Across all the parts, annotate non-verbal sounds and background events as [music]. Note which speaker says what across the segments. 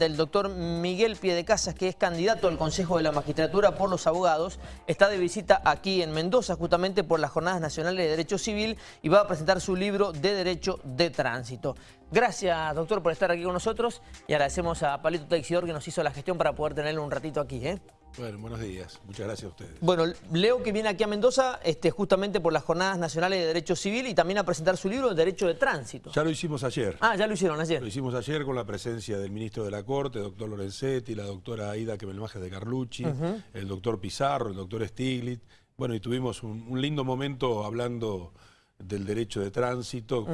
Speaker 1: del doctor Miguel Piedecasas, que es candidato al Consejo de la Magistratura por los abogados. Está de visita aquí en Mendoza, justamente por las Jornadas Nacionales de Derecho Civil, y va a presentar su libro de Derecho de Tránsito. Gracias, doctor, por estar aquí con nosotros y agradecemos a Palito Teixidor que nos hizo la gestión para poder tenerlo un ratito aquí. ¿eh?
Speaker 2: Bueno, buenos días. Muchas gracias a ustedes.
Speaker 1: Bueno, leo que viene aquí a Mendoza este, justamente por las Jornadas Nacionales de Derecho Civil y también a presentar su libro de Derecho de Tránsito.
Speaker 2: Ya lo hicimos ayer.
Speaker 1: Ah, ya lo hicieron ayer.
Speaker 2: Lo hicimos ayer con la presencia del ministro de la Corte, doctor Lorenzetti, la doctora Aida Quemelmaje de Carlucci, el doctor Pizarro, el doctor Stiglitz. Bueno, y tuvimos un, lindo momento hablando del derecho de tránsito.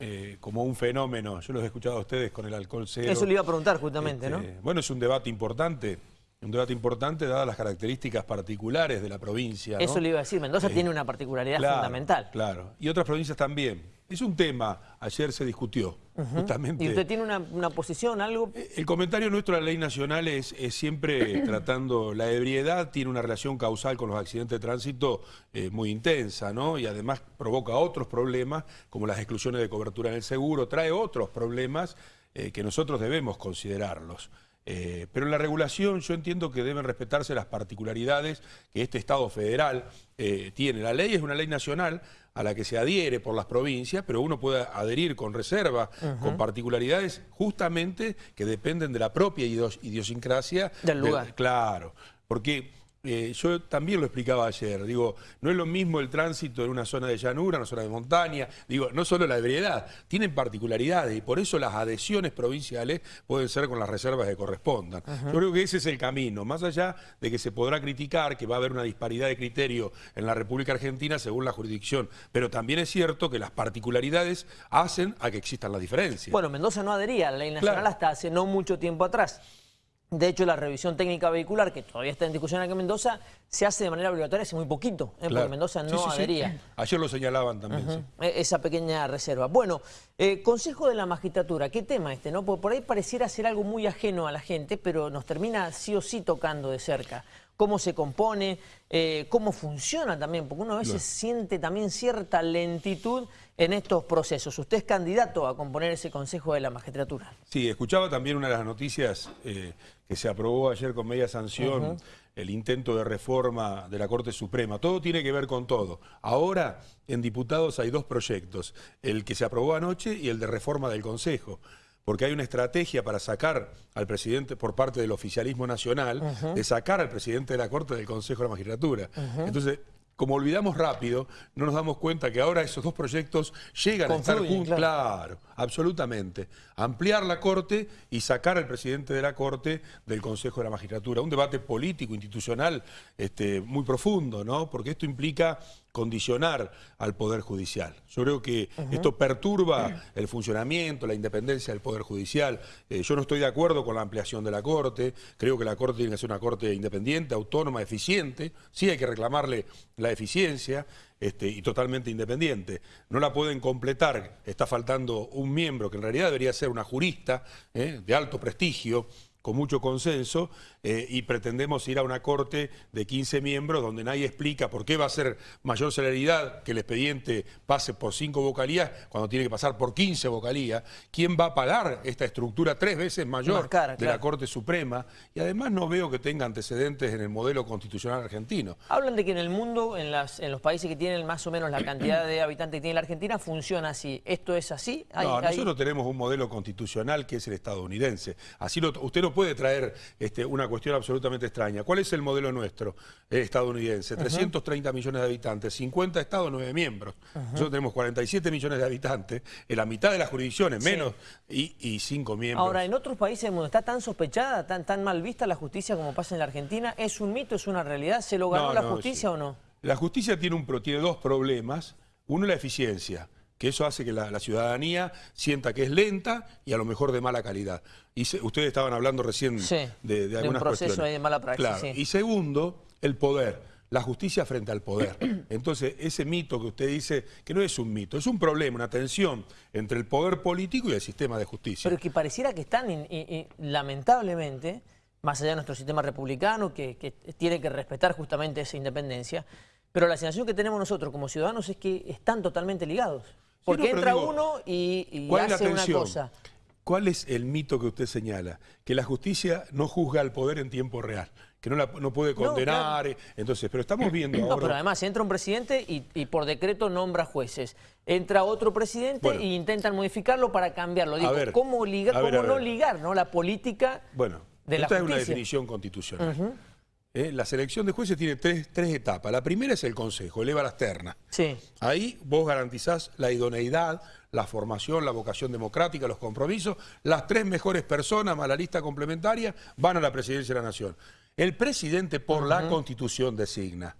Speaker 2: Eh, como un fenómeno, yo los he escuchado a ustedes con el alcohol cero.
Speaker 1: Eso le iba a preguntar justamente, ¿no?
Speaker 2: Este, bueno, es un debate importante un debate importante dadas las características particulares de la provincia.
Speaker 1: Eso le iba a decir, Mendoza eh, tiene una particularidad fundamental.
Speaker 2: Claro, y otras provincias también. Es un tema, ayer se discutió, justamente.
Speaker 1: ¿Y usted tiene una, posición, algo?
Speaker 2: Eh, el comentario nuestro de la ley nacional es, siempre [coughs] tratando la ebriedad, tiene una relación causal con los accidentes de tránsito eh, muy intensa, ¿no? Y además provoca otros problemas, como las exclusiones de cobertura en el seguro, trae otros problemas que nosotros debemos considerarlos. Eh, pero en la regulación yo entiendo que deben respetarse las particularidades que este Estado federal eh, tiene. La ley es una ley nacional a la que se adhiere por las provincias, pero uno puede adherir con reserva, con particularidades justamente que dependen de la propia idiosincrasia.
Speaker 1: Del lugar.
Speaker 2: claro, porque eh, yo también lo explicaba ayer, digo, no es lo mismo el tránsito en una zona de llanura, en una zona de montaña, digo, no solo la ebriedad, tienen particularidades y por eso las adhesiones provinciales pueden ser con las reservas que correspondan. Yo creo que ese es el camino, más allá de que se podrá criticar que va a haber una disparidad de criterio en la República Argentina según la jurisdicción, pero también es cierto que las particularidades hacen a que existan las diferencias.
Speaker 1: Bueno, Mendoza no adhería a la ley nacional hasta hace no mucho tiempo atrás. De hecho, la revisión técnica vehicular, que todavía está en discusión aquí en Mendoza, se hace de manera obligatoria hace muy poquito, ¿eh? porque Mendoza no adhería.
Speaker 2: Ayer lo señalaban también,
Speaker 1: e, Esa pequeña reserva. Bueno, eh, Consejo de la Magistratura, ¿qué tema este? no? Porque por ahí pareciera ser algo muy ajeno a la gente, pero nos termina sí o sí tocando de cerca cómo se compone, eh, cómo funciona también, porque uno a veces siente también cierta lentitud en estos procesos. Usted es candidato a componer ese Consejo de la Magistratura.
Speaker 2: Sí, escuchaba también una de las noticias eh, que se aprobó ayer con media sanción, el intento de reforma de la Corte Suprema. Todo tiene que ver con todo. Ahora, en diputados hay dos proyectos, el que se aprobó anoche y el de reforma del Consejo porque hay una estrategia para sacar al presidente, por parte del oficialismo nacional, de sacar al presidente de la Corte del Consejo de la Magistratura. Entonces, como olvidamos rápido, no nos damos cuenta que ahora esos dos proyectos llegan a estar juntos. Claro. absolutamente. Ampliar la Corte y sacar al presidente de la Corte del Consejo de la Magistratura. Un debate político, institucional, este, muy profundo, ¿no? Porque esto implica condicionar al Poder Judicial. Yo creo que esto perturba el funcionamiento, la independencia del Poder Judicial. Eh, yo no estoy de acuerdo con la ampliación de la Corte, creo que la Corte tiene que ser una Corte independiente, autónoma, eficiente, sí hay que reclamarle la eficiencia este, y totalmente independiente. No la pueden completar, está faltando un miembro que en realidad debería ser una jurista eh, de alto prestigio, con mucho consenso eh, y pretendemos ir a una corte de 15 miembros donde nadie explica por qué va a ser mayor celeridad que el expediente pase por 5 vocalías cuando tiene que pasar por 15 vocalías. ¿Quién va a pagar esta estructura tres veces mayor de la Corte Suprema? Y además no veo que tenga antecedentes en el modelo constitucional argentino.
Speaker 1: Hablan de que en el mundo, en, las, en los países que tienen más o menos la cantidad de habitantes que tiene la Argentina, funciona así. ¿Esto es así?
Speaker 2: no, nosotros tenemos un modelo constitucional que es el estadounidense. Así lo, usted no puede traer este, una cuestión absolutamente extraña. ¿Cuál es el modelo nuestro eh, estadounidense? 330 millones de habitantes, 50 estados, 9 miembros. Nosotros tenemos 47 millones de habitantes, en la mitad de las jurisdicciones, menos, y, y 5 miembros.
Speaker 1: Ahora, en otros países mundo está tan sospechada, tan, tan mal vista la justicia como pasa en la Argentina. ¿Es un mito, es una realidad? ¿Se lo ganó la justicia o no?
Speaker 2: La justicia tiene, un, tiene dos problemas. Uno, la eficiencia que eso hace que la, ciudadanía sienta que es lenta y a lo mejor de mala calidad. Y ustedes estaban hablando recién de, de, algunas de un
Speaker 1: proceso
Speaker 2: de
Speaker 1: mala praxis.
Speaker 2: Y segundo, el poder, la justicia frente al poder. [clears throat] Entonces, ese mito que usted dice, que no es un mito, es un problema, una tensión entre el poder político y el sistema de justicia.
Speaker 1: Pero que pareciera que están, lamentablemente, más allá de nuestro sistema republicano, que, que tiene que respetar justamente esa independencia, pero la sensación que tenemos nosotros como ciudadanos es que están totalmente ligados. Porque entra uno y, hace una cosa.
Speaker 2: ¿cuál es el mito que usted señala? Que la justicia no juzga al poder en tiempo real, que no, la, no puede condenar. Eh, entonces, pero estamos viendo [clears throat] ahora...
Speaker 1: No, pero además entra un presidente y, por decreto nombra jueces. Entra otro presidente e intentan modificarlo para cambiarlo. Digo, ¿cómo, ligar, cómo no ligar ¿no? la política
Speaker 2: bueno, de la esta es una definición constitucional. ¿Eh? la selección de jueces tiene tres, etapas. La primera es el consejo, eleva las ternas.
Speaker 1: Sí.
Speaker 2: Ahí vos garantizás la idoneidad, la formación, la vocación democrática, los compromisos. Las tres mejores personas, más la lista complementaria, van a la presidencia de la Nación. El presidente por la Constitución designa.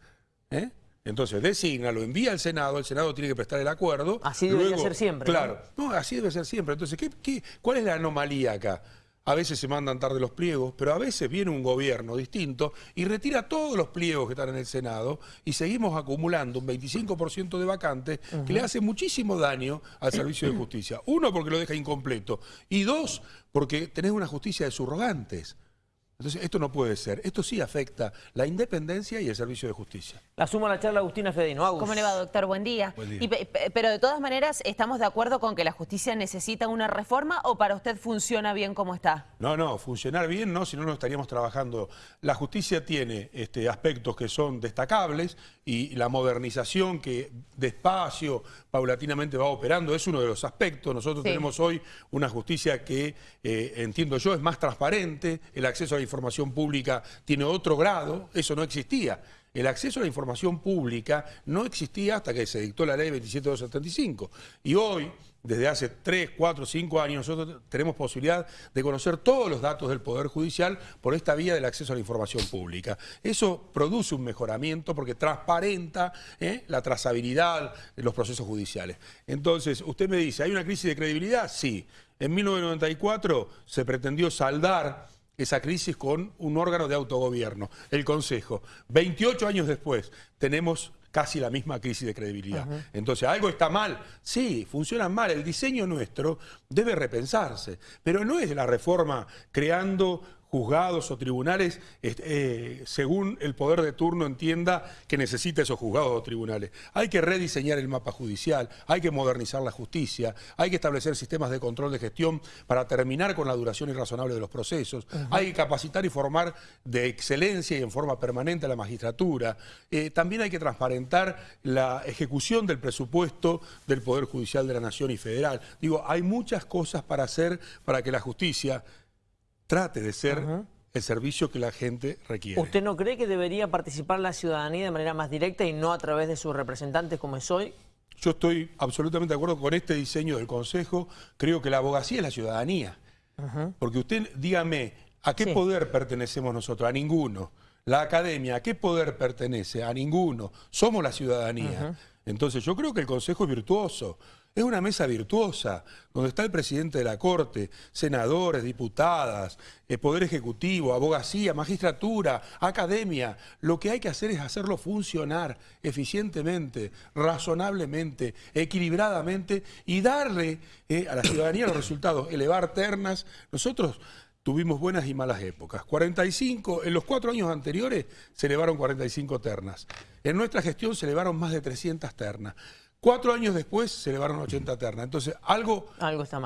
Speaker 2: ¿eh? Entonces designa, lo envía al Senado, el Senado tiene que prestar el acuerdo.
Speaker 1: Así debe ser siempre.
Speaker 2: Claro, ¿no? así debe ser siempre. Entonces, ¿qué, cuál es la anomalía acá? A veces se mandan tarde los pliegos, pero a veces viene un gobierno distinto y retira todos los pliegos que están en el Senado y seguimos acumulando un 25% de vacantes que le hace muchísimo daño al servicio de justicia. Uno, porque lo deja incompleto y dos, porque tenés una justicia de surrogantes. Entonces, esto no puede ser. Esto sí afecta la independencia y el servicio de justicia.
Speaker 1: La suma a la charla Agustina Fedino.
Speaker 3: ¿Cómo le va, doctor? Buen día. pero de todas maneras, ¿estamos de acuerdo con que la justicia necesita una reforma o para usted funciona bien como está?
Speaker 2: No, no, funcionar bien no, si no, no estaríamos trabajando. La justicia tiene este, aspectos que son destacables y la modernización que despacio, paulatinamente va operando es uno de los aspectos. Nosotros tenemos hoy una justicia que, eh, entiendo yo, es más transparente, el acceso a la información pública tiene otro grado, eso no existía. El acceso a la información pública no existía hasta que se dictó la ley 27275. Y hoy, desde hace 3, 4, 5 años, nosotros tenemos posibilidad de conocer todos los datos del Poder Judicial por esta vía del acceso a la información pública. Eso produce un mejoramiento porque transparenta ¿eh? la trazabilidad de los procesos judiciales. Entonces, usted me dice, ¿hay una crisis de credibilidad? Sí. En 1994 se pretendió saldar esa crisis con un órgano de autogobierno, el Consejo. 28 años después tenemos casi la misma crisis de credibilidad. Entonces, ¿algo está mal? Sí, funciona mal. El diseño nuestro debe repensarse, pero no es la reforma creando juzgados o tribunales eh, según el poder de turno entienda que necesita esos juzgados o tribunales. Hay que rediseñar el mapa judicial, hay que modernizar la justicia, hay que establecer sistemas de control de gestión para terminar con la duración irrazonable de los procesos, hay que capacitar y formar de excelencia y en forma permanente a la magistratura, eh, también hay que transparentar la ejecución del presupuesto del Poder Judicial de la Nación y Federal. Digo, hay muchas cosas para hacer para que la justicia trate de ser el servicio que la gente requiere.
Speaker 1: ¿Usted no cree que debería participar la ciudadanía de manera más directa y no a través de sus representantes como es hoy?
Speaker 2: Yo estoy absolutamente de acuerdo con este diseño del Consejo. Creo que la abogacía es la ciudadanía. Porque usted, dígame, ¿a qué poder pertenecemos nosotros? A ninguno. La academia, ¿a qué poder pertenece? A ninguno. Somos la ciudadanía. Entonces yo creo que el Consejo es virtuoso. Es una mesa virtuosa, donde está el presidente de la Corte, senadores, diputadas, eh, Poder Ejecutivo, abogacía, magistratura, academia. Lo que hay que hacer es hacerlo funcionar eficientemente, razonablemente, equilibradamente y darle eh, a la ciudadanía los resultados, elevar ternas. Nosotros tuvimos buenas y malas épocas. 45, en los cuatro años anteriores se elevaron 45 ternas. En nuestra gestión se elevaron más de 300 ternas. Cuatro años después se elevaron 80 ternas. Entonces, algo,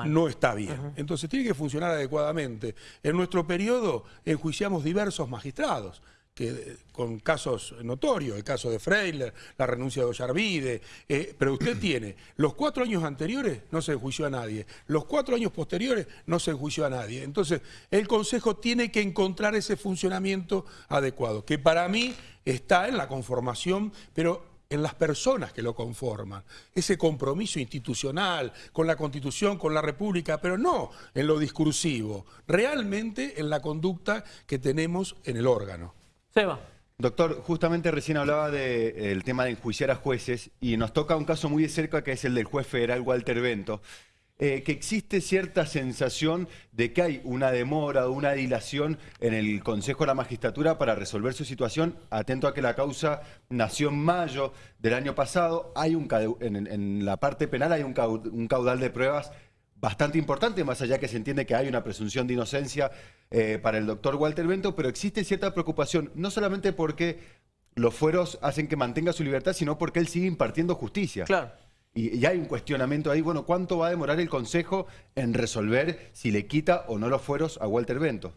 Speaker 2: no está bien. Entonces, tiene que funcionar adecuadamente. En nuestro periodo enjuiciamos diversos magistrados que, con casos notorios, el caso de Freiler, la renuncia de Ollarvide, eh, pero usted [clears throat] tiene, los cuatro años anteriores no se enjuició a nadie, los cuatro años posteriores no se enjuició a nadie. Entonces, el Consejo tiene que encontrar ese funcionamiento adecuado, que para mí está en la conformación, pero en las personas que lo conforman, ese compromiso institucional con la Constitución, con la República, pero no en lo discursivo, realmente en la conducta que tenemos en el órgano.
Speaker 1: Seba.
Speaker 4: Doctor, justamente recién hablaba del tema de enjuiciar a jueces y nos toca un caso muy de cerca que es el del juez federal Walter Bento. Eh, que existe cierta sensación de que hay una demora o una dilación en el Consejo de la Magistratura para resolver su situación, atento a que la causa nació en mayo del año pasado, hay un, en, la parte penal hay un caudal, de pruebas bastante importante, más allá que se entiende que hay una presunción de inocencia eh, para el doctor Walter Bento, pero existe cierta preocupación, no solamente porque los fueros hacen que mantenga su libertad, sino porque él sigue impartiendo justicia.
Speaker 1: Claro.
Speaker 4: Y, hay un cuestionamiento ahí, bueno, ¿cuánto va a demorar el Consejo en resolver si le quita o no los fueros a Walter Bento?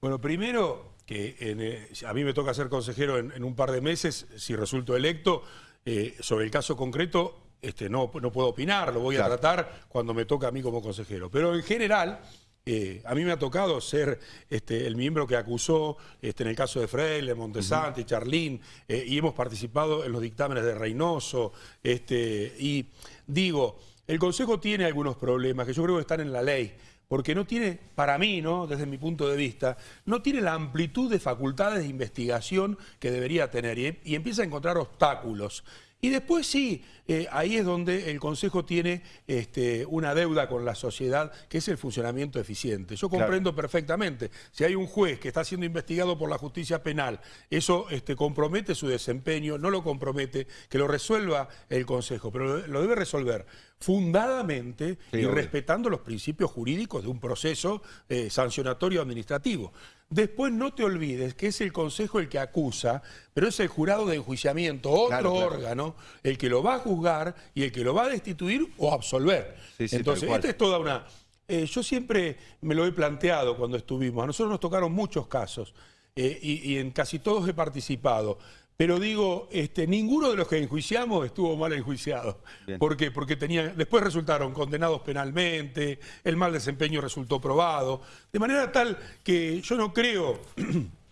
Speaker 2: Bueno, primero que eh, a mí me toca ser consejero en, un par de meses, si resulto electo, eh, sobre el caso concreto este, no, no puedo opinar, lo voy a tratar cuando me toca a mí como consejero. Pero en general... Eh, a mí me ha tocado ser este, el miembro que acusó este, en el caso de Freire, Montesanti, Charlín, eh, y hemos participado en los dictámenes de Reynoso. Este, y digo, el Consejo tiene algunos problemas que yo creo que están en la ley porque no tiene, para mí, ¿no? desde mi punto de vista, no tiene la amplitud de facultades de investigación que debería tener y empieza a encontrar obstáculos. Y después sí, eh, ahí es donde el Consejo tiene este, una deuda con la sociedad, que es el funcionamiento eficiente. Yo comprendo perfectamente, si hay un juez que está siendo investigado por la justicia penal, eso este, compromete su desempeño, no lo compromete, que lo resuelva el Consejo, pero lo debe resolver fundadamente y respetando los principios jurídicos de un proceso eh, sancionatorio administrativo. Después no te olvides que es el Consejo el que acusa, pero es el jurado de enjuiciamiento, otro órgano, el que lo va a juzgar y el que lo va a destituir o absolver. Entonces, esta es toda una... Eh, yo siempre me lo he planteado cuando estuvimos. A nosotros nos tocaron muchos casos eh, y en casi todos he participado. Pero digo, este, ninguno de los que enjuiciamos estuvo mal enjuiciado. ¿Por qué? Porque tenía, después resultaron condenados penalmente, el mal desempeño resultó probado. De manera tal que yo no creo [clears throat]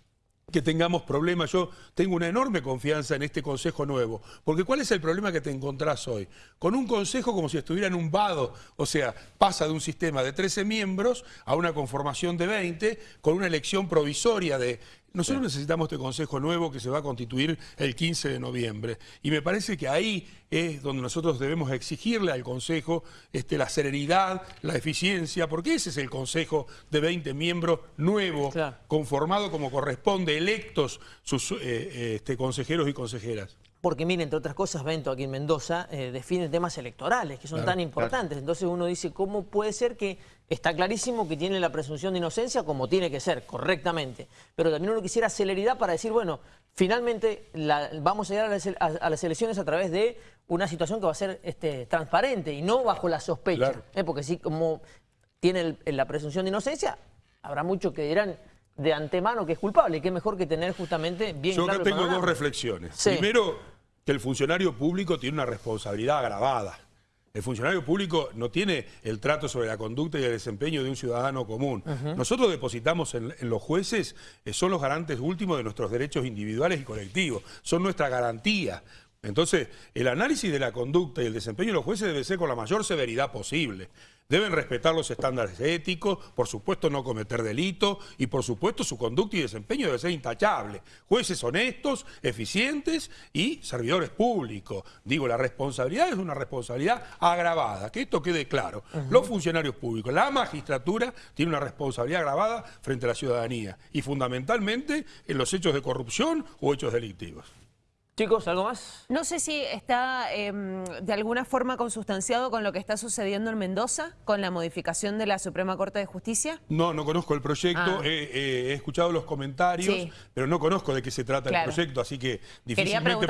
Speaker 2: que tengamos problemas. Yo tengo una enorme confianza en este Consejo nuevo. Porque ¿cuál es el problema que te encontrás hoy? Con un Consejo como si estuviera en un vado. O sea, pasa de un sistema de 13 miembros a una conformación de 20 con una elección provisoria de nosotros necesitamos este Consejo nuevo que se va a constituir el 15 de noviembre. Y me parece que ahí es donde nosotros debemos exigirle al Consejo este, la serenidad, la eficiencia, porque ese es el Consejo de 20 miembros nuevo, conformado como corresponde, electos sus eh, este, consejeros y consejeras
Speaker 1: porque miren, entre otras cosas, Bento aquí en Mendoza eh, define temas electorales que son tan importantes. Entonces uno dice, ¿cómo puede ser que está clarísimo que tiene la presunción de inocencia como tiene que ser, correctamente? Pero también uno quisiera celeridad para decir, bueno, finalmente vamos a llegar a las, elecciones a través de una situación que va a ser este, transparente y no bajo la sospecha. ¿eh? porque si como tiene la presunción de inocencia, habrá muchos que dirán de antemano que es culpable. Y qué mejor que tener justamente bien
Speaker 2: Yo acá tengo dos reflexiones. Primero que el funcionario público tiene una responsabilidad agravada. El funcionario público no tiene el trato sobre la conducta y el desempeño de un ciudadano común. Nosotros depositamos en, los jueces, eh, son los garantes últimos de nuestros derechos individuales y colectivos, son nuestra garantía. Entonces, el análisis de la conducta y el desempeño de los jueces debe ser con la mayor severidad posible. Deben respetar los estándares éticos, por supuesto no cometer delito y por supuesto su conducta y desempeño debe ser intachable. Jueces honestos, eficientes y servidores públicos. Digo, la responsabilidad es una responsabilidad agravada, que esto quede claro. Los funcionarios públicos, la magistratura tiene una responsabilidad agravada frente a la ciudadanía y fundamentalmente en los hechos de corrupción o hechos delictivos.
Speaker 1: Chicos, ¿algo más?
Speaker 3: No sé si está em, de alguna forma consustanciado con lo que está sucediendo en Mendoza, con la modificación de la Suprema Corte de Justicia.
Speaker 2: No, no conozco el proyecto, ah. he escuchado los comentarios, pero no conozco de qué se trata el proyecto, así que difícilmente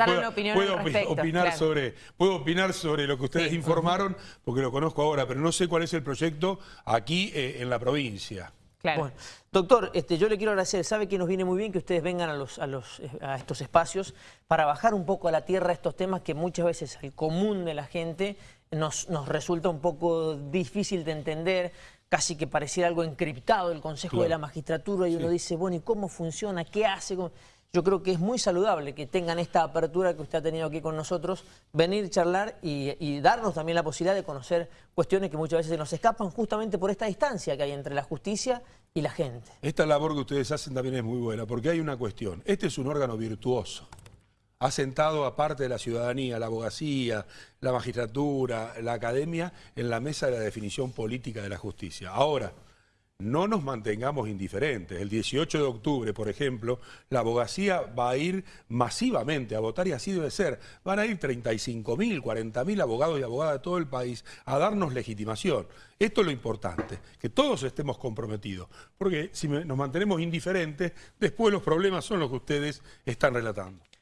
Speaker 2: puedo, opinar sobre, puedo opinar sobre lo que ustedes informaron, porque lo conozco ahora, pero no sé cuál es el proyecto aquí eh, en la provincia.
Speaker 1: Bueno, doctor, este, yo le quiero agradecer, sabe que nos viene muy bien que ustedes vengan a, los, a, los, a estos espacios para bajar un poco a la tierra estos temas que muchas veces el común de la gente nos, nos resulta un poco difícil de entender, casi que pareciera algo encriptado el Consejo de la Magistratura y uno dice, bueno, ¿y cómo funciona? ¿Qué hace? Yo creo que es muy saludable que tengan esta apertura que usted ha tenido aquí con nosotros, venir, charlar y, darnos también la posibilidad de conocer cuestiones que muchas veces se nos escapan justamente por esta distancia que hay entre la justicia y la gente.
Speaker 2: Esta labor que ustedes hacen también es muy buena, porque hay una cuestión. Este es un órgano virtuoso. Ha sentado a de la ciudadanía, la abogacía, la magistratura, la academia, en la mesa de la definición política de la justicia. Ahora, no nos mantengamos indiferentes. El 18 de octubre, por ejemplo, la abogacía va a ir masivamente a votar y así debe ser. Van a ir 35.000, 40.000 abogados y abogadas de todo el país a darnos legitimación. Esto es lo importante, que todos estemos comprometidos, porque si nos mantenemos indiferentes, después los problemas son los que ustedes están relatando.